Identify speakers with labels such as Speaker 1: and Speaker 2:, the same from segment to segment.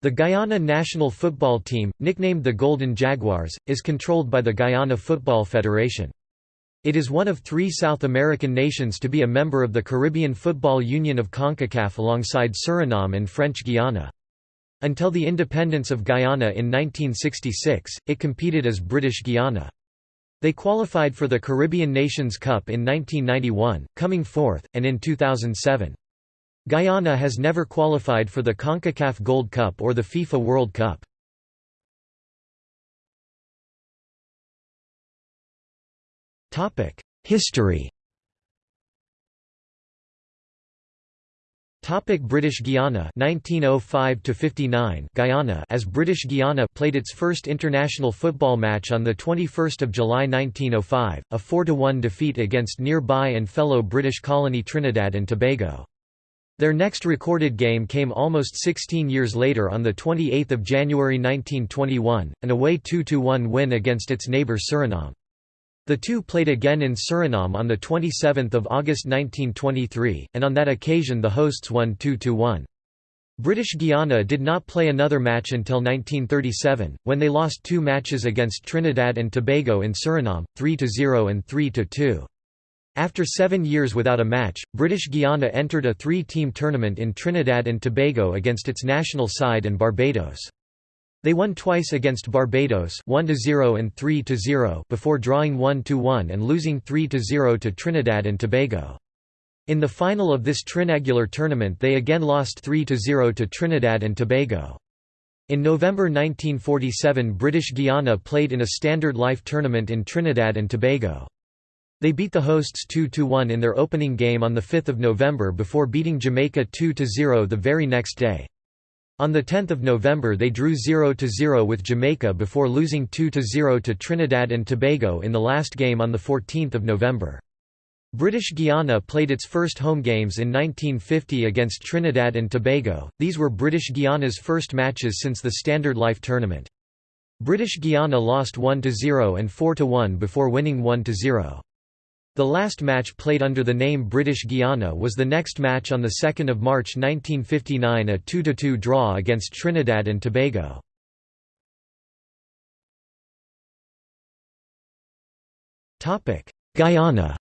Speaker 1: The Guyana national football team, nicknamed the Golden Jaguars, is controlled by the Guyana Football Federation. It is one of three South American nations to be a member of the Caribbean Football Union of CONCACAF alongside Suriname and French Guiana. Until the independence of Guyana in 1966, it competed as British Guiana. They qualified for the Caribbean Nations Cup in 1991, coming fourth, and in 2007. Guyana has never qualified for the CONCACAF Gold Cup or the FIFA World Cup. History. Topic British Guiana 1905 to 59 Guyana as British Guiana played its first international football match on the 21st of July 1905 a 4 to 1 defeat against nearby and fellow British colony Trinidad and Tobago their next recorded game came almost 16 years later on 28 January 1921, an away 2–1 win against its neighbour Suriname. The two played again in Suriname on 27 August 1923, and on that occasion the hosts won 2–1. British Guiana did not play another match until 1937, when they lost two matches against Trinidad and Tobago in Suriname, 3–0 and 3–2. After seven years without a match, British Guiana entered a three-team tournament in Trinidad and Tobago against its national side and Barbados. They won twice against Barbados 1–0 and 3–0 before drawing 1–1 and losing 3–0 to Trinidad and Tobago. In the final of this trinangular tournament they again lost 3–0 to Trinidad and Tobago. In November 1947 British Guiana played in a standard life tournament in Trinidad and Tobago. They beat the hosts 2–1 in their opening game on 5 November before beating Jamaica 2–0 the very next day. On 10 November they drew 0–0 with Jamaica before losing 2–0 to Trinidad and Tobago in the last game on 14 November. British Guiana played its first home games in 1950 against Trinidad and Tobago, these were British Guiana's first matches since the Standard Life tournament. British Guiana lost 1–0 and 4–1 before winning 1–0. The last match played under the name British Guiana was the next match on 2 March 1959 a 2–2 draw against Trinidad and Tobago. Guyana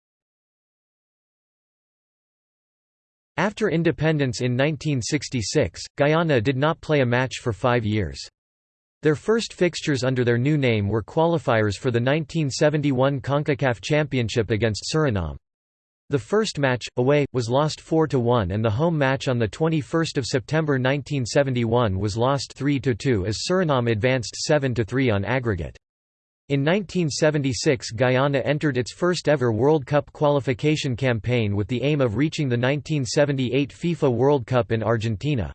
Speaker 1: After independence in 1966, Guyana did not play a match for five years. Their first fixtures under their new name were qualifiers for the 1971 CONCACAF Championship against Suriname. The first match, away, was lost 4–1 and the home match on 21 September 1971 was lost 3–2 as Suriname advanced 7–3 on aggregate. In 1976 Guyana entered its first ever World Cup qualification campaign with the aim of reaching the 1978 FIFA World Cup in Argentina.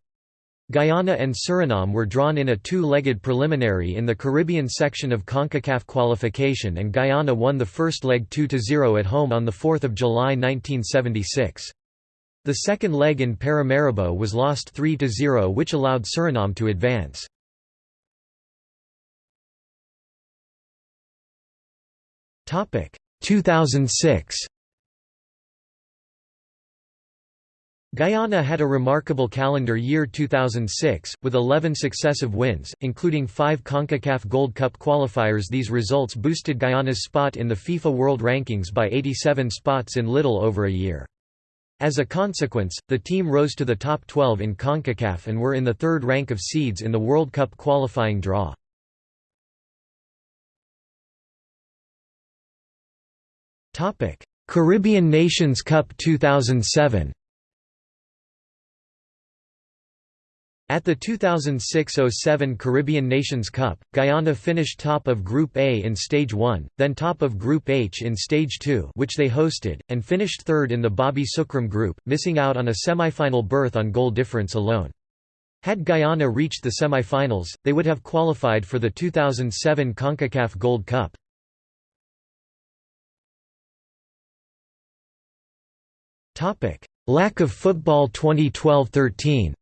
Speaker 1: Guyana and Suriname were drawn in a two-legged preliminary in the Caribbean section of CONCACAF qualification and Guyana won the first leg 2–0 at home on 4 July 1976. The second leg in Paramaribo was lost 3–0 which allowed Suriname to advance. Topic 2006 Guyana had a remarkable calendar year 2006, with 11 successive wins, including five CONCACAF Gold Cup qualifiers These results boosted Guyana's spot in the FIFA World Rankings by 87 spots in little over a year. As a consequence, the team rose to the top 12 in CONCACAF and were in the third rank of seeds in the World Cup qualifying draw. Caribbean Nations Cup 2007 At the 2006–07 Caribbean Nations Cup, Guyana finished top of Group A in Stage 1, then top of Group H in Stage 2 which they hosted, and finished third in the Bobby Sukram Group, missing out on a semi-final berth on goal difference alone. Had Guyana reached the semi-finals, they would have qualified for the 2007 CONCACAF Gold Cup. Lack of football 2012–13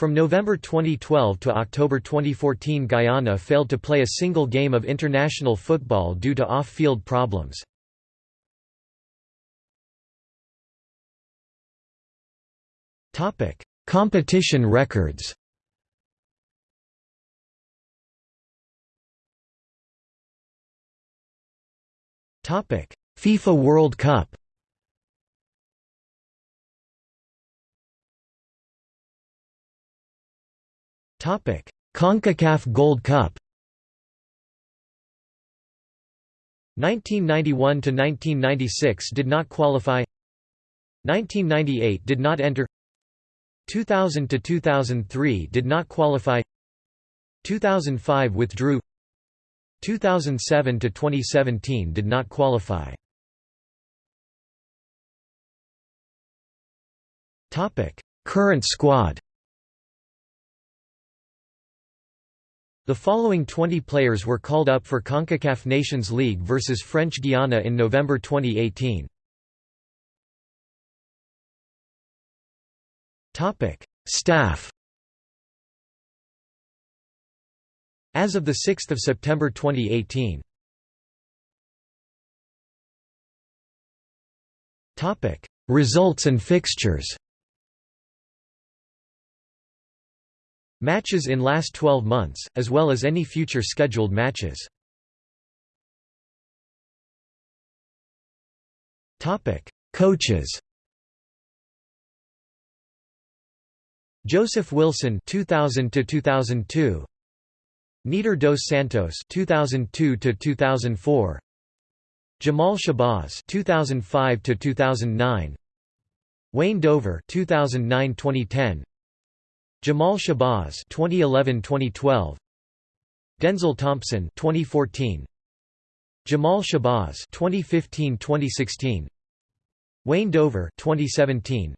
Speaker 1: From November 2012 to October 2014 Guyana failed to play a single game of international football due to off-field problems. Competition records FIFA World Cup CONCACAF Gold Cup 1991 to 1996 did not qualify. 1998 did not enter. 2000 to 2003 did not qualify. 2005 withdrew. 2007 to 2017 did not qualify. Topic. Current squad The following 20 players were called up for CONCACAF Nations League versus French Guiana in November 2018. Topic: Staff. As of the 6th of September 2018. Topic: Results and fixtures. Matches in last 12 months, as well as any future scheduled matches. Coaches. Joseph Wilson 2000 to 2002 Nider dos Santos 2002 to 2004 Jamaal Shabazz 2005 to 2009 Wayne Dover 2009-2010 Jamaal Shabazz 2011-2012 Denzel Thompson 2014 Jamaal Shabazz 2015-2016 Wayne Dover 2017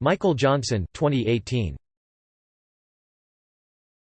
Speaker 1: Michael Johnson 2018